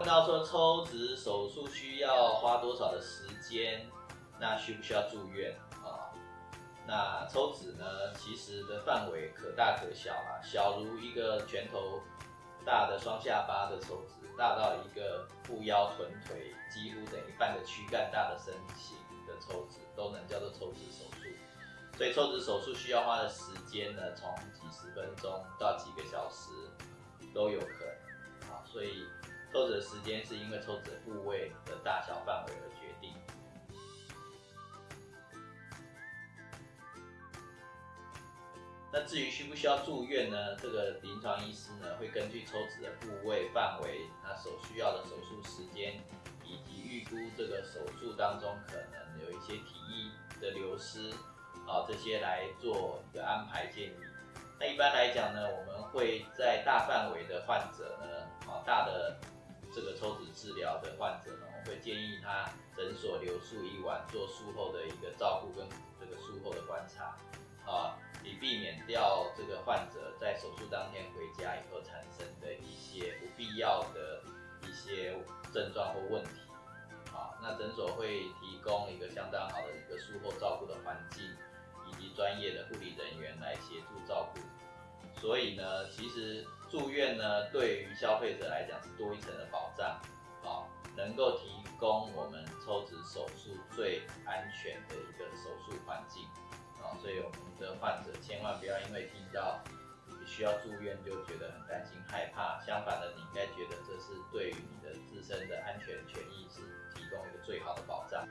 问到说抽脂手术需要花多少的时间，那需不需要住院啊？那抽脂呢，其实的范围可大可小啊，小如一个拳头大的双下巴的抽脂，大到一个腹腰臀腿几乎等于半个躯干大的身形的抽脂，都能叫做抽脂手术。所以抽脂手术需要花的时间呢，从几十分钟到几个小时都有可能。的时间是因为抽脂部位的大小范围而决定。那至于需不需要住院呢？这个临床医师呢会根据抽脂的部位范围，那所需要的手术时间，以及预估这个手术当中可能有一些体液的流失，啊这些来做一个安排建议。那一般来讲呢，我们会在大范围的患者呢，啊大的这个抽脂治疗的患者呢，我会建议他诊所留宿一晚，做术后的一个照顾跟这个术后的观察，啊。以避免掉这个患者在手术当天回家以后产生的一些不必要的一些症状或问题，啊，那诊所会提供一个相当好的一个术后照顾的环境，以及专业的护理人员来协助照顾。所以呢，其实住院呢，对于消费者来讲是多一层的保，能够提供我们抽脂手术最安全的一个手术环境。啊，所以我们的患者千万不要因为听到需要住院就觉得很担心害怕，相反的，你应该觉得这是对于你的自身的安全权益是提供一个最好的保障。